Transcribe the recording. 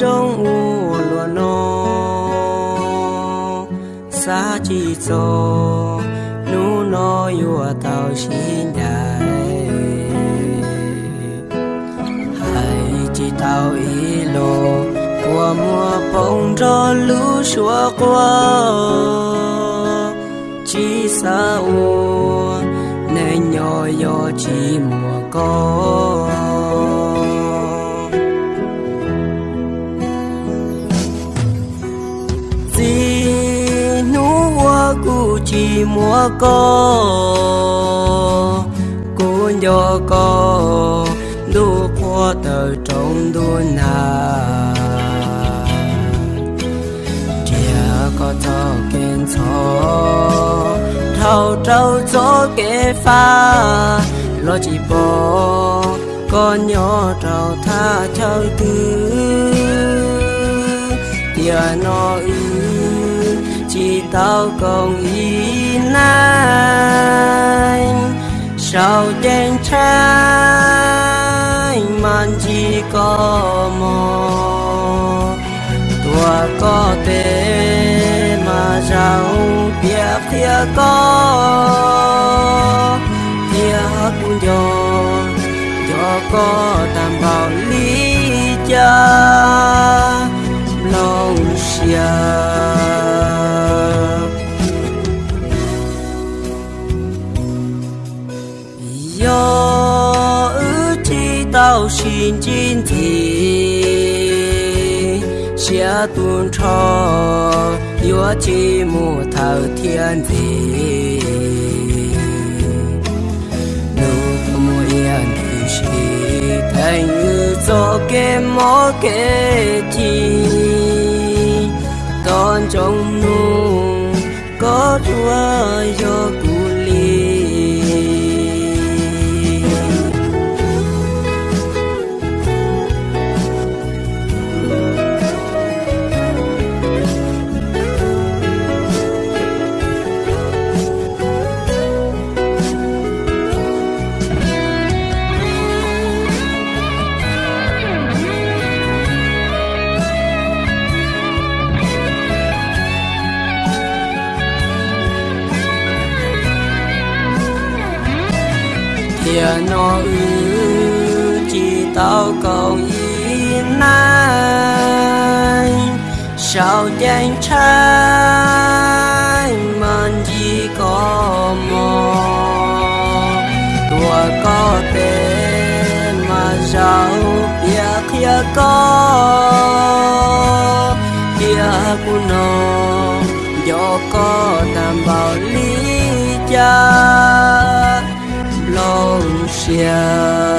rong u lo no sa chi so nu no yu tao xin dai hai chi tao i lo qua mùa bông cho lu xua qua. Chỉ sa u nên nhỏ nhỏ chỉ mùa cu chỉ mua có cô nhỏ có đu qua tờ trong đu nà. Chia có cho kiến cho thâu trâu cho kế pha. Lo chỉ bỏ con nhỏ trâu tha châu tư. Tiền nó ư chỉ tao còn ý nay sao trên trái man chỉ có mò? Tua có thể mà sao biết thia có. Thia cũng cho cho có đảm bảo lý cha. Lòng xiang nhỏ ư chi tao xin chín thì xia tuôn cho yo chi mù thảo thiên thì nụ mù yên thì xì, thành như gió cái mó cái chi. Con trong nụ có chúa yo cũ kia nó ư, chỉ tao cầu ý nay sao danh trai mình chỉ có mò tua có tên mà giàu bia kia có? Kia của nó do có đảm bảo lý cha xiang